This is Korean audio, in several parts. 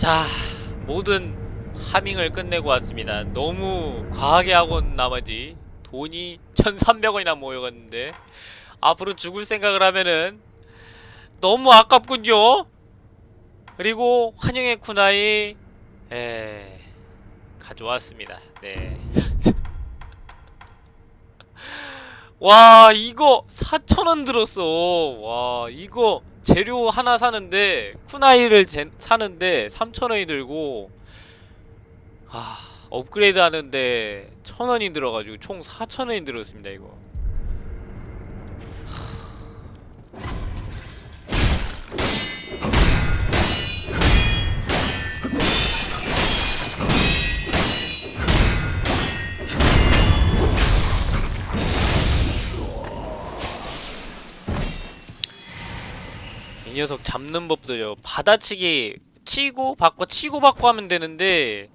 자, 모든 하밍을 끝내고 왔습니다. 너무 과하게 하고 나머지 돈이 1,300원이나 모여갔는데 앞으로 죽을 생각을 하면은 너무 아깝군요. 그리고 환영의 쿠나이 에 가져왔습니다. 네. 와 이거 4,000원 들었어. 와 이거 재료 하나 사는데 쿠나이를 제, 사는데 3,000원이 들고 아 업그레이드 하는데 1,000원이 들어가지고 총 4,000원이 들었습니다 이거 녀석 잡는 법도요. 받아치기 치고 받고 치고 받고 하면 되는데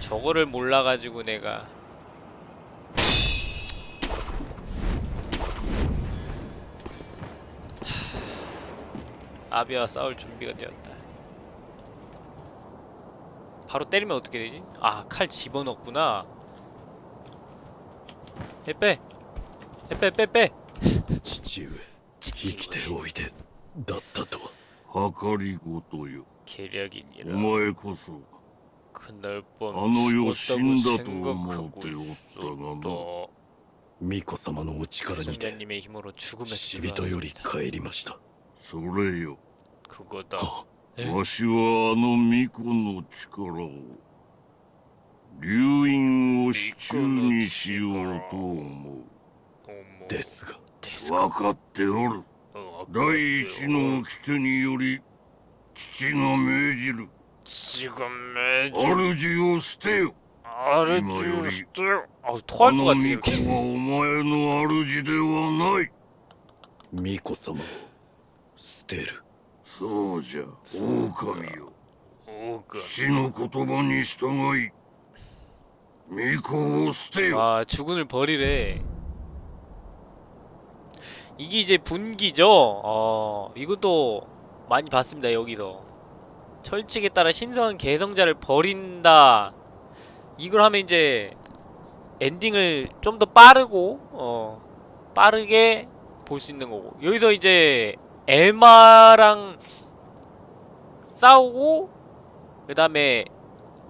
저거를 몰라가지고 내가. 하, 아비와 싸울 준비가 되었다. 바로 때리면 어떻게 되지? 아 칼 집어넣구나. 빼빼 빼빼 빼빼 父上生きておいでだったとは。計りごとよ。お前こそあの世死んだと思っておったがな。巫女様のお力にて死人より帰りました。それよ。わしはあの巫女の力を流飲を支柱にしようと思う。ですが。데스가 分かっておる 어, 第一の掟により父が命じる 지금 매주 主を捨てよ 아르주스트 아 あ 토할 것 の 같아 巫 이렇게 女はお前の主ではない巫女様を捨てるそうじゃそうか狼よ 오가 父の言葉に従い巫女を捨てよ 아 주군을 버리래 이게 이제 분기죠? 어 이것도 많이 봤습니다 여기서. 철칙에 따라 신성한 개성자를 버린다. 이걸 하면 이제 엔딩을 좀 더 빠르고 어 빠르게 볼 수 있는 거고. 여기서 이제 에마랑 싸우고 그 다음에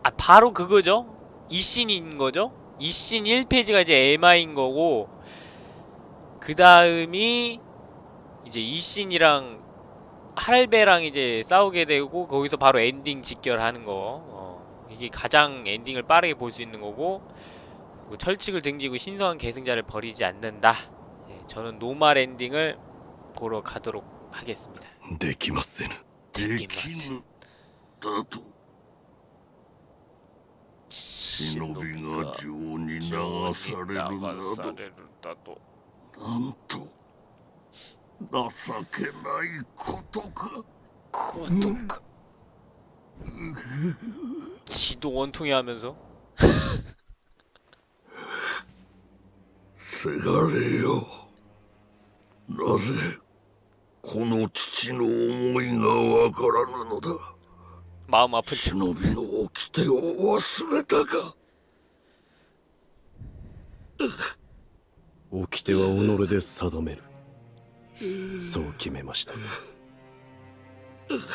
아 바로 그거죠? 이신인 거죠? 이신 1페이지가 이제 에마인 거고 그 다음이 이제 이신이랑 할배랑 이제 싸우게 되고 거기서 바로 엔딩 직결하는 거. 어, 이게 가장 엔딩을 빠르게 볼 수 있는 거고 뭐 철칙을 등지고 신성한 계승자를 버리지 않는다. 예, 저는 노말 엔딩을 보러 가도록 하겠습니다. 데키마센 데키마센 나도 신노비가 주온이 나가사레르 나도 なんと情けないことか 그것도 지도 원통이 하면서 せがれよなぜこの父の思いがわからぬのだ 마음 아픈 척 忍びの掟を忘れたか 掟は己で定めるそう決めました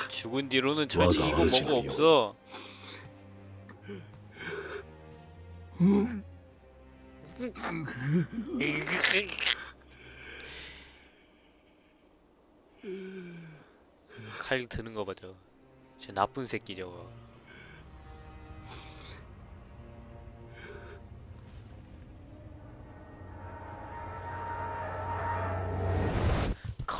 죽은 뒤로는 절대 와가 이거 뭐고 어지러워. 없어 칼 드는 거 봐죠 저 나쁜 새끼 저거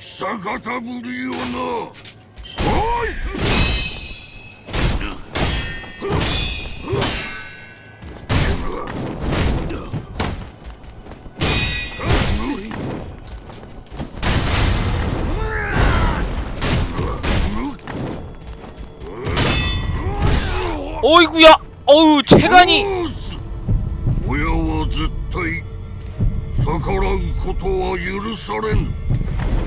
久方ぶりよなおいお이구 야! 어우 체간 이! 오야와絶対逆らうことは許されん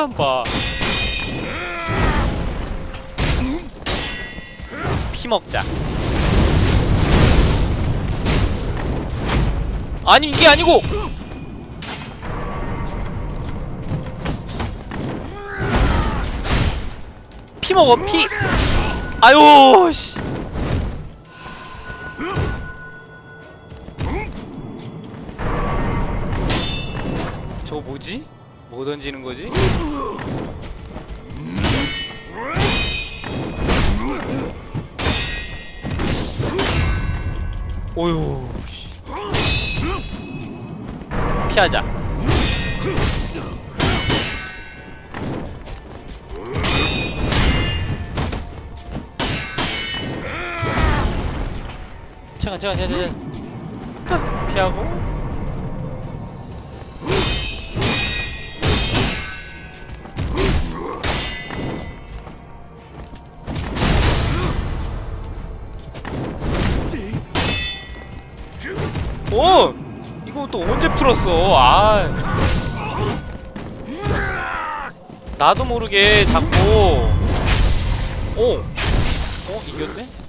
오 체감 봐. 피 먹자. 아니 이게 아니고. 피 먹어 피. 아유 씨. 저거 뭐지? 뭐 던지는 거지? 오유. 씨. 피하자. 잠깐 잠깐 잠깐. 피하고. 오! 이거 또 언제 풀었어? 아. 나도 모르게 자꾸 오. 어, 이겼네?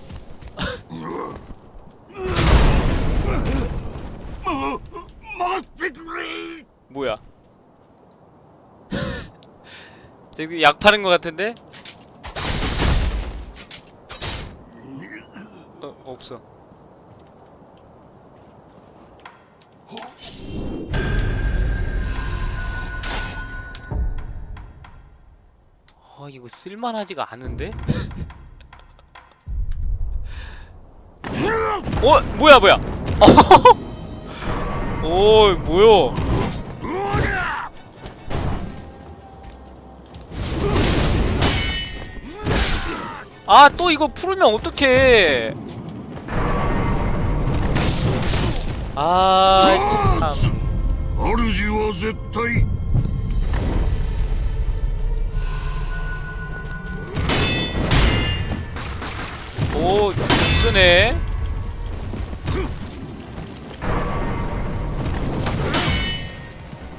뭐야? 저기 약 파는 것 같은데? 어, 없어. 아 이거 쓸만하지가 않은데? 어 뭐야 뭐야? 오 뭐야? 아 또 이거 풀으면 어떡해? 아 참. 오 쓰네.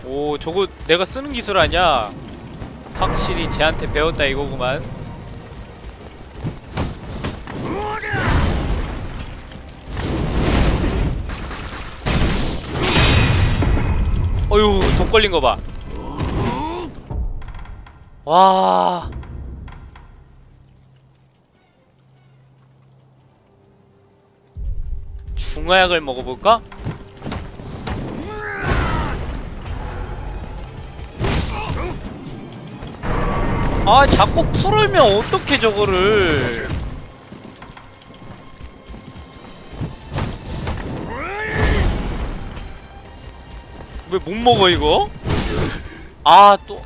오 저거 내가 쓰는 기술 아냐 확실히 쟤한테 배웠다 이거구만. 어휴 독 걸린 거 봐. 와 중화약을 먹어볼까? 아 자꾸 풀으면 어떻게 저거를 왜 못 먹어 이거? 아 또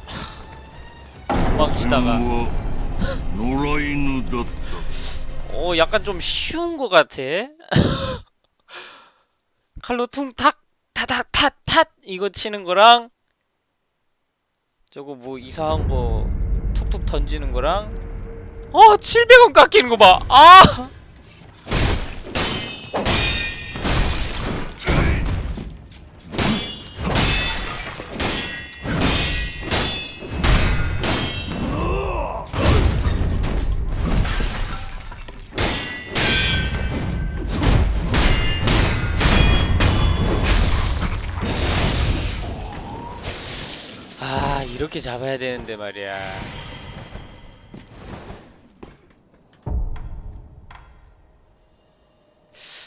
도망치다가 어 약간 좀 쉬운 것 같아 칼로 퉁탁 타닥 탓탓! 이거 치는 거랑 저거 뭐 이상한 거 툭툭 던지는 거랑 어 700원 깎이는 거 봐 아 아 이렇게 잡아야 되는데 말이야.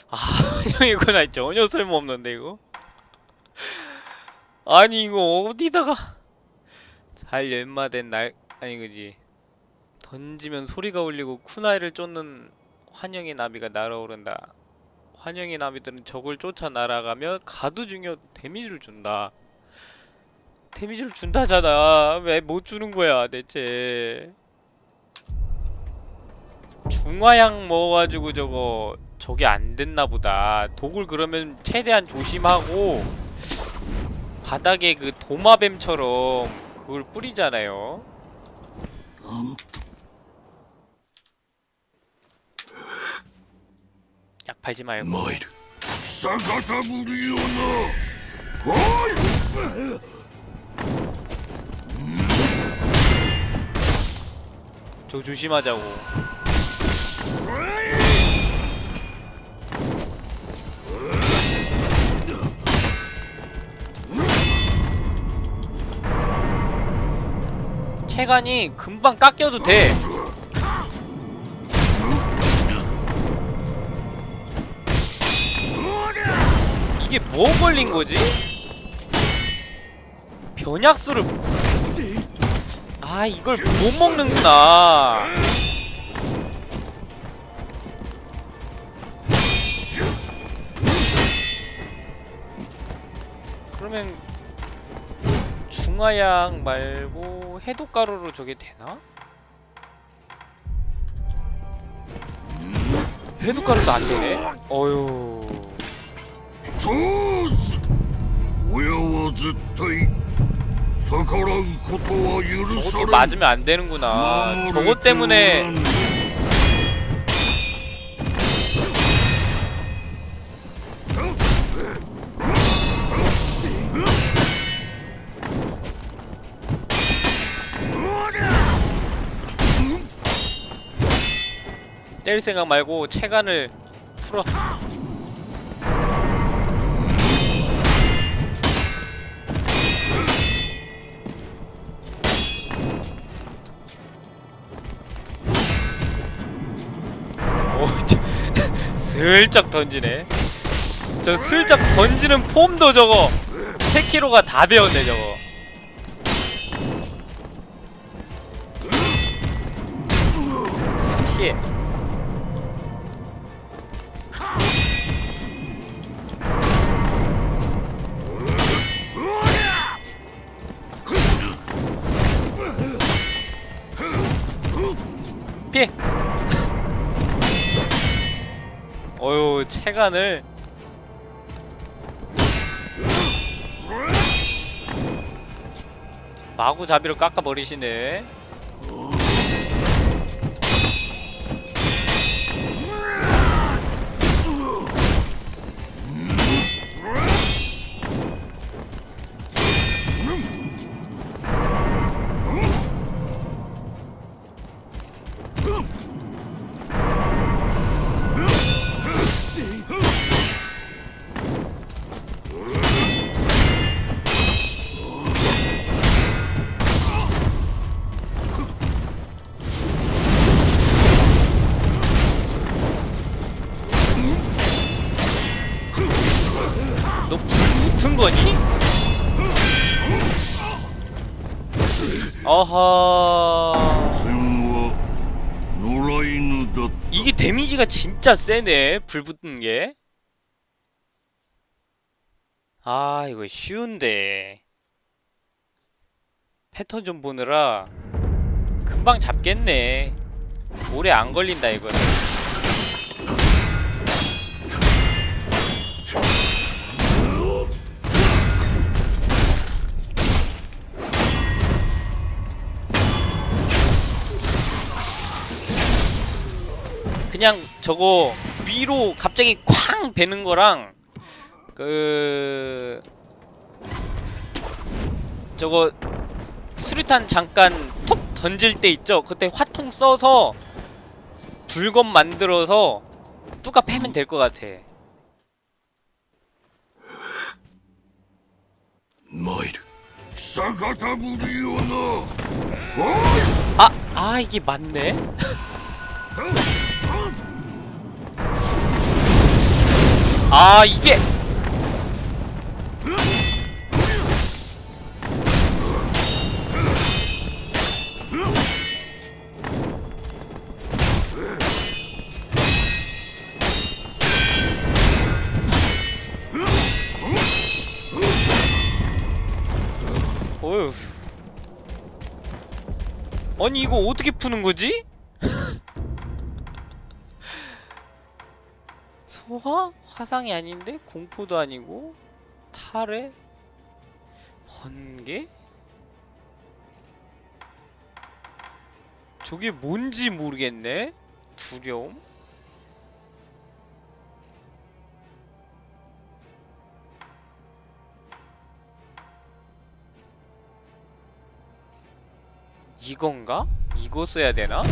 아형 이거 나 전혀 쓸모없는데 이거? 아니 이거 어디다가 잘 연마된 날 아니 그지? 던지면 소리가 울리고 쿠나이를 쫓는 환영의 나비가 날아오른다. 환영의 나비들은 적을 쫓아 날아가며 가두 중여 데미지를 준다 데미지를 준다잖아. 왜 못 주는 거야 대체? 중화약 먹어가지고 저거 저게 안 됐나 보다. 독을 그러면 최대한 조심하고 바닥에 그 도마뱀처럼 그걸 뿌리잖아요. 약 팔지 말고. 저 조심하자고 체간이 금방 깎여도 돼 이게 뭐 걸린 거지? 변약수를 아 이걸 못 먹는구나 그러면 중화약 말고 해독가루로 저게 되나? 해독가루도 안 되네? 어휴 そうす親は絶対逆らうことは許さ 저것도 れ 맞으면 안 되는구나. 저것 때문에. 때릴 생각 말고 체간을 풀어 슬쩍 던지네. 저 슬쩍 던지는 폼도 저거 3kg가 다 배웠네 저거. 피해. 체간을 마구잡이로 깎아버리시네 아하. 이게 데미지가 진짜 세네 불 붙는 게 아 이거 쉬운데. 패턴 좀 보느라 금방 잡겠네. 오래 안 걸린다 이거는. 그냥 저거 위로 갑자기 쾅 베는 거랑 그 저거 수류탄 잠깐 톡 던질 때 있죠? 그때 화통 써서 불검 만들어서 뚜가 패면 될 것 같아 마이르 사가타부리오나 아! 아 이게 맞네? 아 이게 어휴 아니 이거 어떻게 푸는 거지? 소화? 화상이 아닌데? 공포도 아니고? 탈에? 번개? 저게 뭔지 모르겠네? 두려움? 이건가? 이거 써야 되나?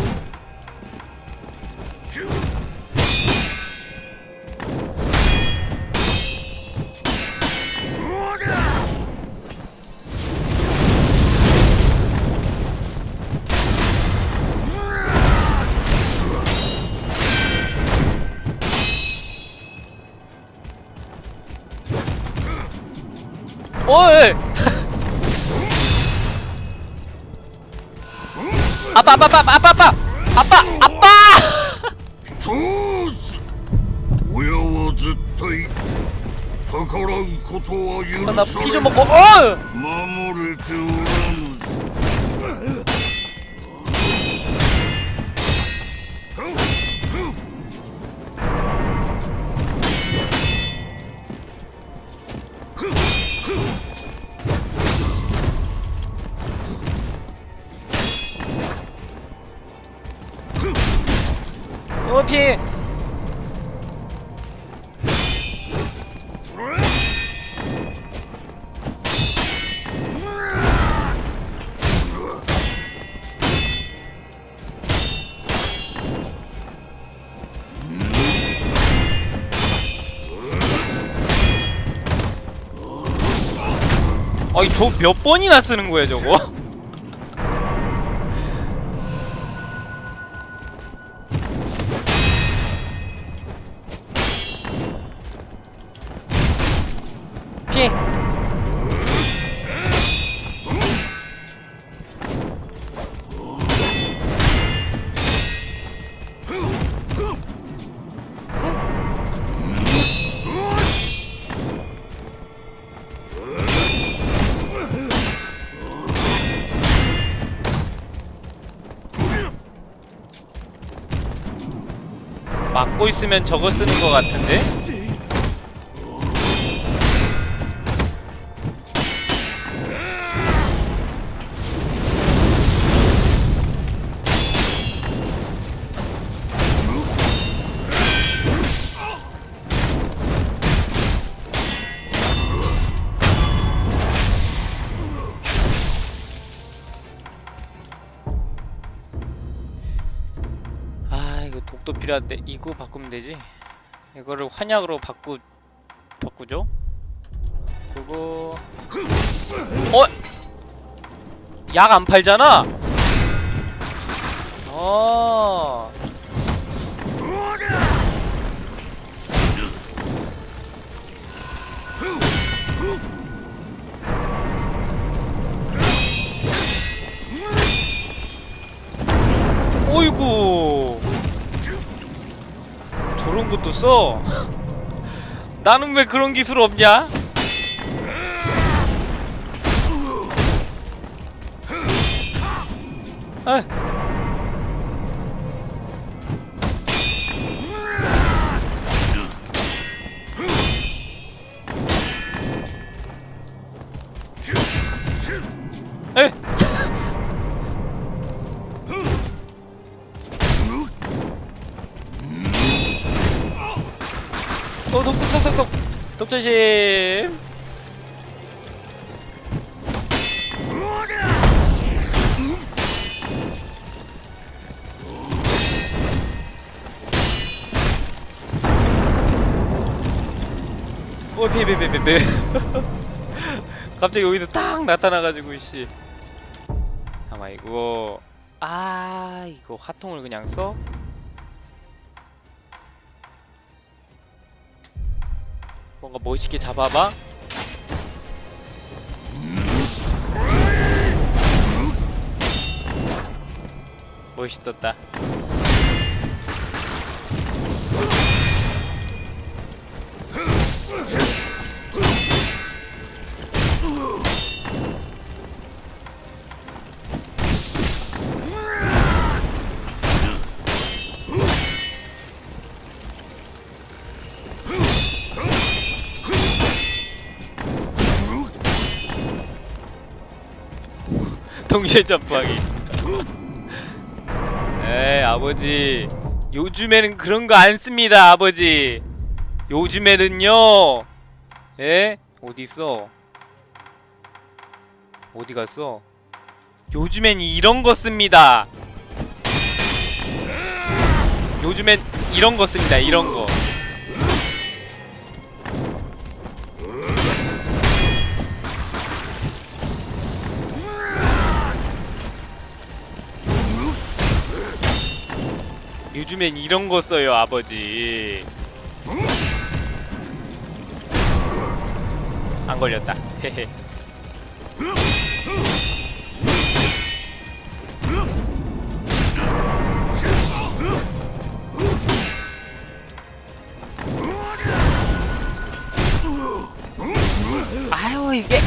어이! 아빠 아빠 아빠 아빠 아빠! 아빠 아빠! 나피좀 먹고 어! 어 피해 아니 저몇 번이나 쓰는 거야 저거? 막고 있으면 저거 쓰는 거 같은데? 아 독도 필요한데 이거 바꾸면 되지? 이거를 환약으로 바꾸 바꾸죠? 그거. 어? 약 안 팔잖아? 어 어이구 저런 것도 써? 나는 왜 그런 기술 없냐? 아. 어, 피해, 피해, 피해. 갑자기 여기서 딱 나타나가지고, 씨. 아마 이거, 아, 이거 화통을 그냥 써? 뭔가 멋있게 잡아봐. 멋있었다. 동시에 점프하기. 에이 아버지. 요즘에는 그런 거 안 씁니다 아버지. 요즘에는요. 에? 어디 있어? 어디 갔어? 요즘엔 이런 거 씁니다. 요즘엔 이런 거 씁니다 이런 거 요즘엔 이런 거 써요 아버지. 안 걸렸다. 헤헤. 아유 이게.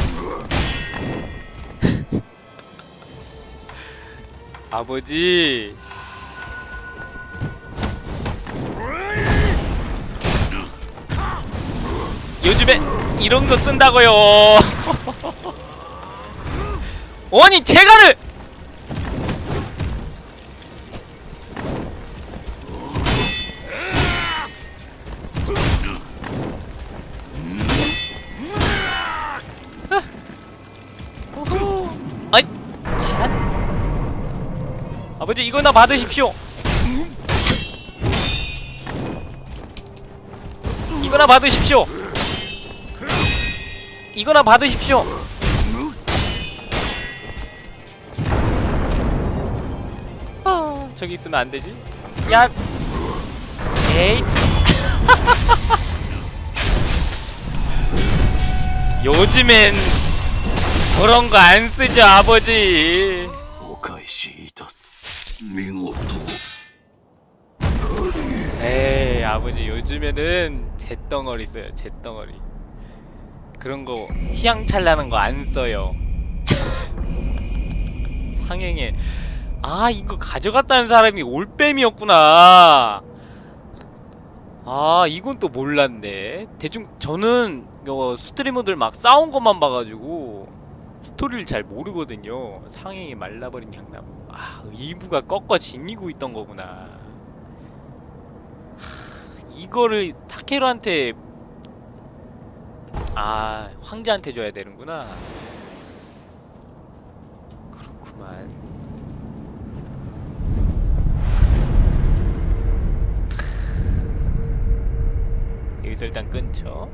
아버지 요즘에 이런 거 쓴다고요. 아니 제가를! 호호. 아이 참. 아버지 이거나 받으십시오. 이거나 받으십시오 이거나 받으십시오. 아, 저기 있으면 안되지? 야. 에이. 요즘엔 그런 거 안 쓰죠 아버지. 에이 아버지 요즘에는 잿덩어리 써요 잿덩어리. 그런 거 휘황찬란한 거 안 써요. 상행에. 아 이거 가져갔다는 사람이 올빼미였구나. 아 이건 또 몰랐네. 대충 저는 요 스트리머들 막 싸운 것만 봐가지고 스토리를 잘 모르거든요. 상행에 말라버린 향나무 아 이부가 꺾어 지니고 있던 거구나. 하, 이거를 타케루한테 아 황제한테 줘야 되는구나. 그렇구만. 여기서 일단 끊죠